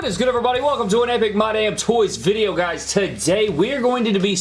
What is good everybody? Welcome to an Epic My Damn Toys video guys. Today we're going to be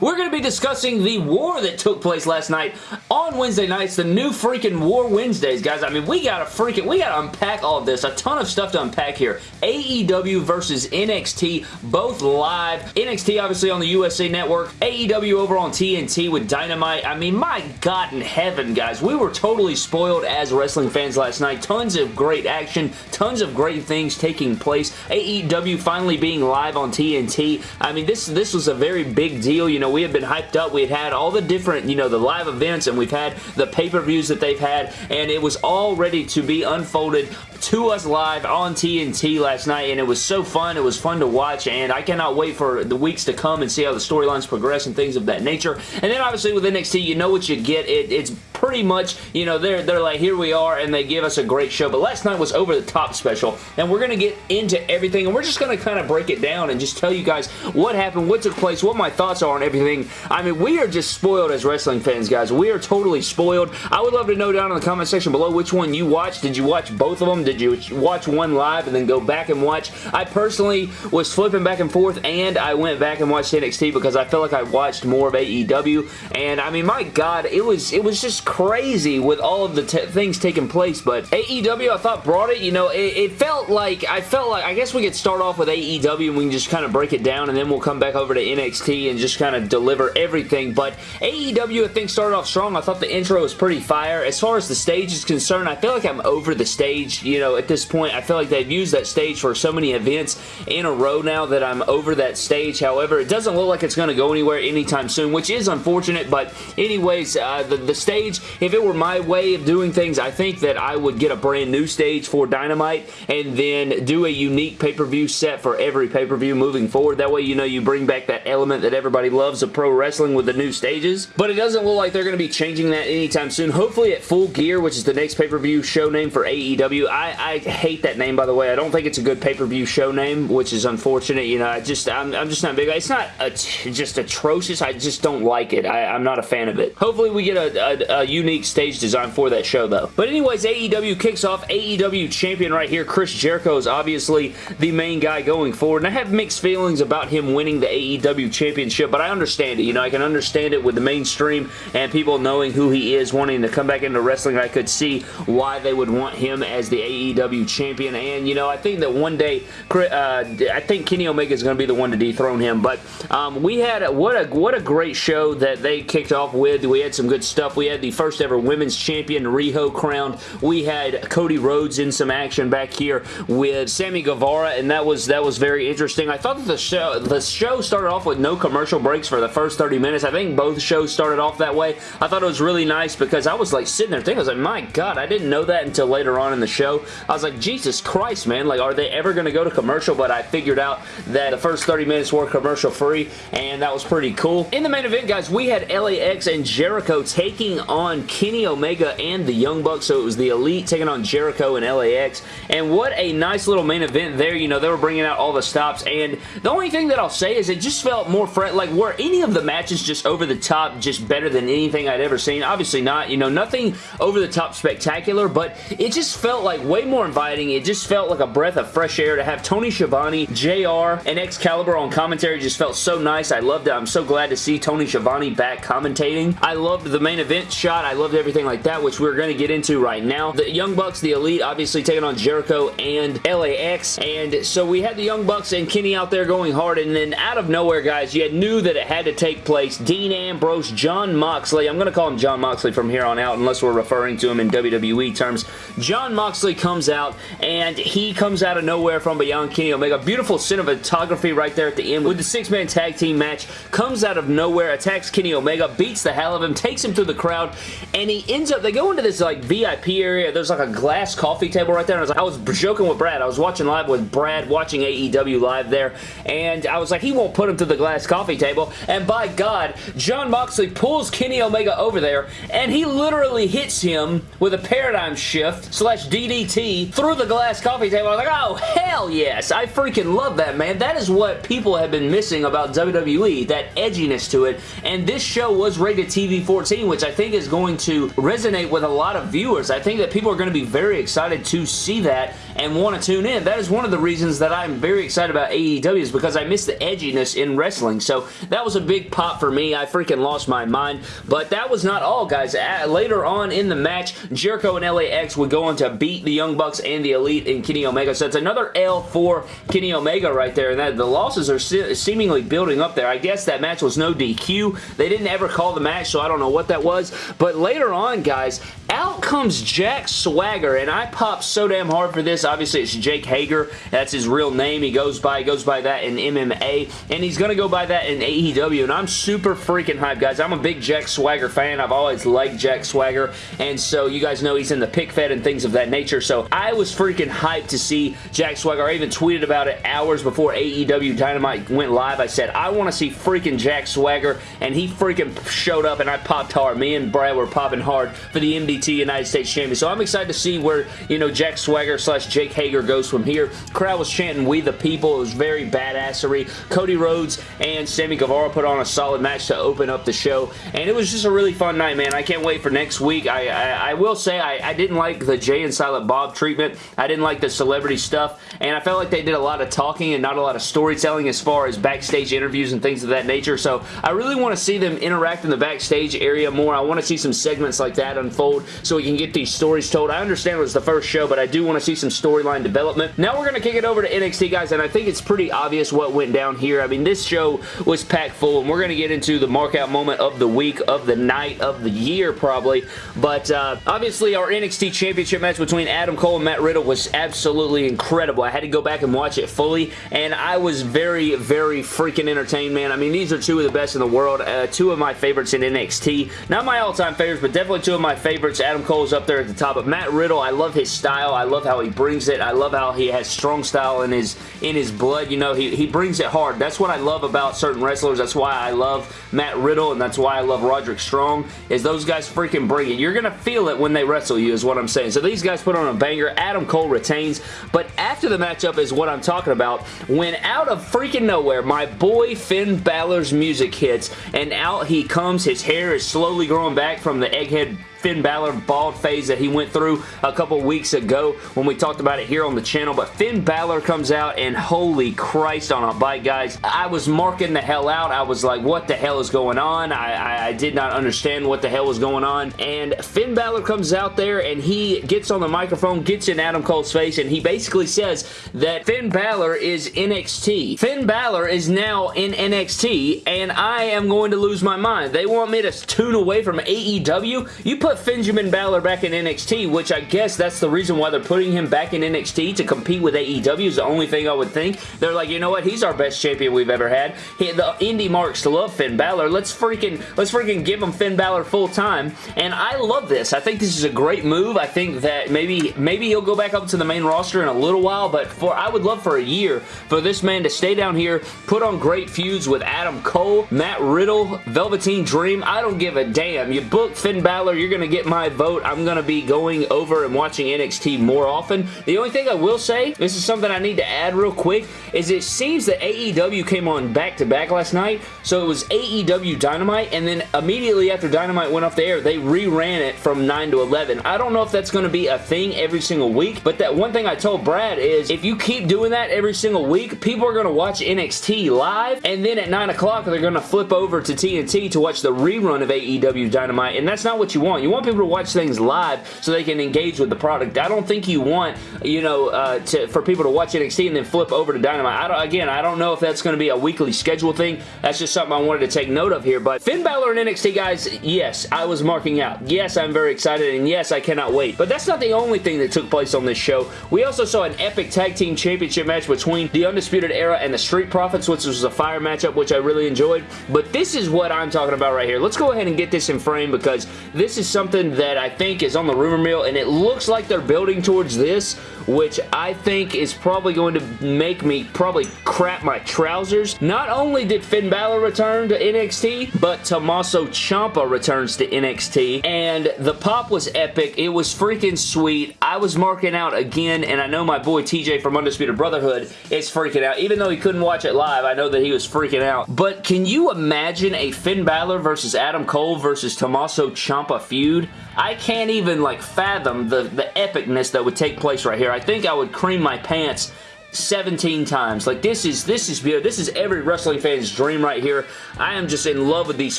we're going to be discussing the war that took place last night on Wednesday nights, the new freaking War Wednesdays guys. I mean we got to freaking, we got to unpack all of this. A ton of stuff to unpack here. AEW versus NXT, both live. NXT obviously on the USA Network, AEW over on TNT with Dynamite. I mean my god in heaven guys, we were totally spoiled as wrestling fans last night. Tons of great action, tons of great things taking place. AEW finally being live on TNT. I mean, this this was a very big deal. You know, we had been hyped up. We had had all the different, you know, the live events and we've had the pay-per-views that they've had and it was all ready to be unfolded to us live on TNT last night and it was so fun. It was fun to watch and I cannot wait for the weeks to come and see how the storylines progress and things of that nature. And then obviously with NXT, you know what you get. It, it's pretty much, you know, they're, they're like, here we are, and they give us a great show. But last night was over the top special, and we're going to get into everything, and we're just going to kind of break it down and just tell you guys what happened, what took place, what my thoughts are on everything. I mean, we are just spoiled as wrestling fans, guys. We are totally spoiled. I would love to know down in the comment section below which one you watched. Did you watch both of them? Did you watch one live and then go back and watch? I personally was flipping back and forth, and I went back and watched NXT because I felt like I watched more of AEW, and I mean, my God, it was, it was just crazy with all of the things taking place, but AEW I thought brought it, you know, it, it, felt like, I felt like, I guess we could start off with AEW and we can just kind of break it down and then we'll come back over to NXT and just kind of deliver everything, but AEW I think started off strong. I thought the intro was pretty fire. As far as the stage is concerned, I feel like I'm over the stage, you know, at this point. I feel like they've used that stage for so many events in a row now that I'm over that stage. However, it doesn't look like it's going to go anywhere anytime soon, which is unfortunate, but anyways, uh, the, the stage, if it it were my way of doing things, I think that I would get a brand new stage for Dynamite and then do a unique pay-per-view set for every pay-per-view moving forward. That way, you know, you bring back that element that everybody loves of pro wrestling with the new stages. But it doesn't look like they're going to be changing that anytime soon. Hopefully at Full Gear, which is the next pay-per-view show name for AEW. I, I hate that name, by the way. I don't think it's a good pay-per-view show name, which is unfortunate. You know, I just, I'm, I'm just not big. It's not a, just atrocious. I just don't like it. I, am not a fan of it. Hopefully we get a, a, a unique stage design for that show, though. But anyways, AEW kicks off. AEW champion right here, Chris Jericho is obviously the main guy going forward, and I have mixed feelings about him winning the AEW championship, but I understand it. You know, I can understand it with the mainstream and people knowing who he is, wanting to come back into wrestling. I could see why they would want him as the AEW champion, and, you know, I think that one day, uh, I think Kenny Omega is going to be the one to dethrone him, but um, we had, what a, what a great show that they kicked off with. We had some good stuff. We had the first ever women's champion Riho crowned. We had Cody Rhodes in some action back here with Sammy Guevara, and that was that was very interesting. I thought that the show the show started off with no commercial breaks for the first 30 minutes. I think both shows started off that way. I thought it was really nice because I was like sitting there thinking, I was like, my God, I didn't know that until later on in the show. I was like, Jesus Christ, man, like, are they ever going to go to commercial? But I figured out that the first 30 minutes were commercial free, and that was pretty cool. In the main event, guys, we had LAX and Jericho taking on Kenny Omega Omega and the Young Bucks, so it was the Elite taking on Jericho and LAX, and what a nice little main event there. You know, they were bringing out all the stops, and the only thing that I'll say is it just felt more fresh. Like, were any of the matches just over the top, just better than anything I'd ever seen? Obviously not. You know, nothing over the top spectacular, but it just felt like way more inviting. It just felt like a breath of fresh air to have Tony Schiavone, JR, and Excalibur on commentary just felt so nice. I loved it. I'm so glad to see Tony Schiavone back commentating. I loved the main event shot. I loved everything like that, which we're going to get into right now. The Young Bucks, the Elite, obviously taking on Jericho and LAX, and so we had the Young Bucks and Kenny out there going hard, and then out of nowhere, guys, you knew that it had to take place. Dean Ambrose, Jon Moxley, I'm going to call him Jon Moxley from here on out, unless we're referring to him in WWE terms. Jon Moxley comes out, and he comes out of nowhere from beyond Kenny Omega. Beautiful cinematography right there at the end with the six-man tag team match. Comes out of nowhere, attacks Kenny Omega, beats the hell of him, takes him through the crowd, and he ends up, they go into this like VIP area. There's like a glass coffee table right there. And I was like, I was joking with Brad. I was watching live with Brad, watching AEW live there. And I was like, he won't put him to the glass coffee table. And by God, Jon Moxley pulls Kenny Omega over there. And he literally hits him with a paradigm shift slash DDT through the glass coffee table. I was like, oh, hell yes. I freaking love that, man. That is what people have been missing about WWE. That edginess to it. And this show was rated TV 14, which I think is going to resonate with a lot of viewers. I think that people are going to be very excited to see that and want to tune in. That is one of the reasons that I'm very excited about AEW is because I miss the edginess in wrestling. So that was a big pop for me. I freaking lost my mind. But that was not all, guys. later on in the match, Jericho and LAX would go on to beat the Young Bucks and the Elite in Kenny Omega. So it's another L for Kenny Omega right there. And that the losses are se seemingly building up there. I guess that match was no DQ. They didn't ever call the match, so I don't know what that was. But later on, guys, out comes Jack Swagger, and I popped so damn hard for this. Obviously, it's Jake Hager. That's his real name. He goes by goes by that in MMA, and he's going to go by that in AEW, and I'm super freaking hyped, guys. I'm a big Jack Swagger fan. I've always liked Jack Swagger, and so you guys know he's in the pick fed and things of that nature, so I was freaking hyped to see Jack Swagger. I even tweeted about it hours before AEW Dynamite went live. I said, I want to see freaking Jack Swagger, and he freaking showed up, and I popped hard. Me and Brad were popping hard for the MDT United States Champion. So I'm excited to see where, you know, Jack Swagger slash Jake Hager goes from here. Crowd was chanting, we the people. It was very badassery. Cody Rhodes and Sammy Guevara put on a solid match to open up the show. And it was just a really fun night, man. I can't wait for next week. I, I, I will say I, I didn't like the Jay and Silent Bob treatment. I didn't like the celebrity stuff. And I felt like they did a lot of talking and not a lot of storytelling as far as backstage interviews and things of that nature. So I really want to see them interact in the backstage area more. I want to see some segments like that unfold so we can get these stories told. I understand it was the first show, but I do want to see some storyline development. Now we're going to kick it over to NXT, guys, and I think it's pretty obvious what went down here. I mean, this show was packed full, and we're going to get into the markout moment of the week, of the night, of the year, probably. But uh, obviously, our NXT Championship match between Adam Cole and Matt Riddle was absolutely incredible. I had to go back and watch it fully, and I was very, very freaking entertained, man. I mean, these are two of the best in the world. Uh, two of my favorites in NXT. Not my all-time favorites, but definitely two of my favorites. Adam Cole's up there at the top, but Matt Riddle, I love his style. I love how he brings it. I love how he has strong style in his in his blood. You know, he, he brings it hard. That's what I love about certain wrestlers. That's why I love Matt Riddle, and that's why I love Roderick Strong, is those guys freaking bring it. You're going to feel it when they wrestle you, is what I'm saying. So these guys put on a banger. Adam Cole retains, but after the matchup is what I'm talking about. When out of freaking nowhere, my boy Finn Balor's music hits, and out he comes. His hair is slowly growing back from the egghead Finn Balor bald phase that he went through a couple weeks ago when we talked about it here on the channel. But Finn Balor comes out and holy Christ on a bike, guys. I was marking the hell out. I was like, what the hell is going on? I, I, I did not understand what the hell was going on. And Finn Balor comes out there and he gets on the microphone, gets in Adam Cole's face, and he basically says that Finn Balor is NXT. Finn Balor is now in NXT, and I am going to lose my mind. They want me to tune away from AEW? You put put Benjamin Balor back in NXT, which I guess that's the reason why they're putting him back in NXT to compete with AEW is the only thing I would think. They're like, you know what? He's our best champion we've ever had. He, the indie marks love Finn Balor. Let's freaking let's freaking give him Finn Balor full time. And I love this. I think this is a great move. I think that maybe maybe he'll go back up to the main roster in a little while, but for I would love for a year for this man to stay down here, put on great feuds with Adam Cole, Matt Riddle, Velveteen Dream. I don't give a damn. You book Finn Balor, you're going going to get my vote. I'm going to be going over and watching NXT more often. The only thing I will say, this is something I need to add real quick, is it seems that AEW came on back-to-back -back last night. So it was AEW Dynamite, and then immediately after Dynamite went off the air, they reran it from 9 to 11. I don't know if that's going to be a thing every single week, but that one thing I told Brad is if you keep doing that every single week, people are going to watch NXT live, and then at 9 o'clock, they're going to flip over to TNT to watch the rerun of AEW Dynamite, and that's not what you want. You want people to watch things live so they can engage with the product. I don't think you want, you know, uh, to, for people to watch NXT and then flip over to Dynamite. I don't, again, I don't know if that's going to be a weekly schedule thing. That's just something I wanted to take note of here. But Finn Balor and NXT, guys, yes, I was marking out. Yes, I'm very excited, and yes, I cannot wait. But that's not the only thing that took place on this show. We also saw an epic tag team championship match between the Undisputed Era and the Street Profits, which was a fire matchup, which I really enjoyed. But this is what I'm talking about right here. Let's go ahead and get this in frame because this is something that I think is on the rumor mill, and it looks like they're building towards this, which I think is probably going to make me probably crap my trousers. Not only did Finn Balor return to NXT, but Tommaso Ciampa returns to NXT, and the pop was epic. It was freaking sweet. I was marking out again, and I know my boy TJ from Undisputed Brotherhood is freaking out. Even though he couldn't watch it live, I know that he was freaking out. But can you imagine a Finn Balor versus Adam Cole versus Tommaso Ciampa feud? I can't even like fathom the, the epicness that would take place right here. I think I would cream my pants 17 times. Like this is this is this is every wrestling fan's dream right here. I am just in love with these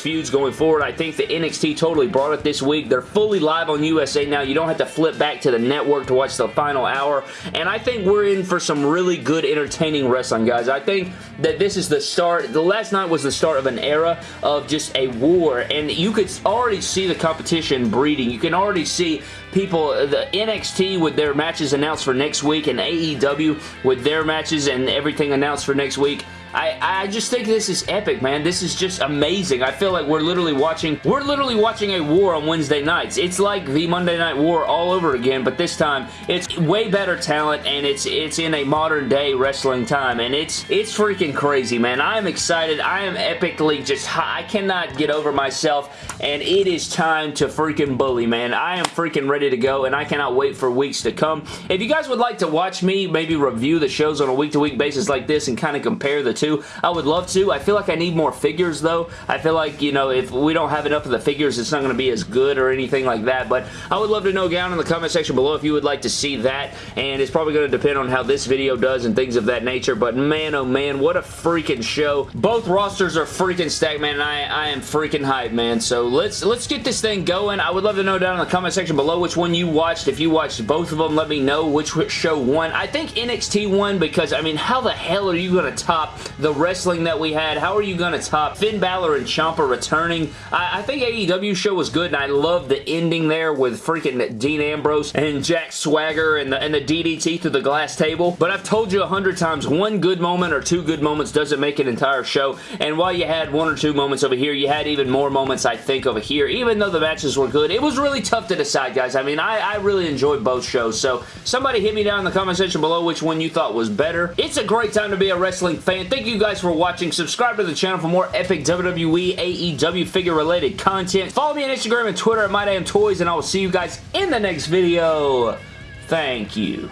feuds going forward. I think the NXT totally brought it this week. They're fully live on USA now. You don't have to flip back to the network to watch the final hour. And I think we're in for some really good entertaining wrestling, guys. I think that this is the start. The last night was the start of an era of just a war. And you could already see the competition breeding. You can already see people, the NXT with their matches announced for next week and AEW with their matches and everything announced for next week. I, I just think this is epic, man. This is just amazing. I feel like we're literally watching, we're literally watching a war on Wednesday nights. It's like the Monday Night War all over again, but this time it's way better talent and it's it's in a modern day wrestling time and it's it's freaking crazy, man. I am excited. I am epically just high. I cannot get over myself and it is time to freaking bully, man. I am freaking ready to go and I cannot wait for weeks to come. If you guys would like to watch me maybe review the shows on a week-to-week -week basis like this and kind of compare the I would love to. I feel like I need more figures though. I feel like, you know, if we don't have enough of the figures, it's not going to be as good or anything like that. But I would love to know down in the comment section below if you would like to see that. And it's probably going to depend on how this video does and things of that nature. But man, oh man, what a freaking show. Both rosters are freaking stacked, man. And I, I am freaking hyped, man. So let's, let's get this thing going. I would love to know down in the comment section below which one you watched. If you watched both of them, let me know which show won. I think NXT won because, I mean, how the hell are you going to top the wrestling that we had. How are you going to top Finn Balor and Ciampa returning? I, I think AEW show was good, and I love the ending there with freaking Dean Ambrose and Jack Swagger and the, and the DDT through the glass table. But I've told you a hundred times, one good moment or two good moments doesn't make an entire show. And while you had one or two moments over here, you had even more moments, I think, over here. Even though the matches were good, it was really tough to decide, guys. I mean, I, I really enjoyed both shows. So somebody hit me down in the comment section below which one you thought was better. It's a great time to be a wrestling fan. Thank you guys for watching. Subscribe to the channel for more epic WWE, AEW figure-related content. Follow me on Instagram and Twitter at MyDamnToys, and I will see you guys in the next video. Thank you.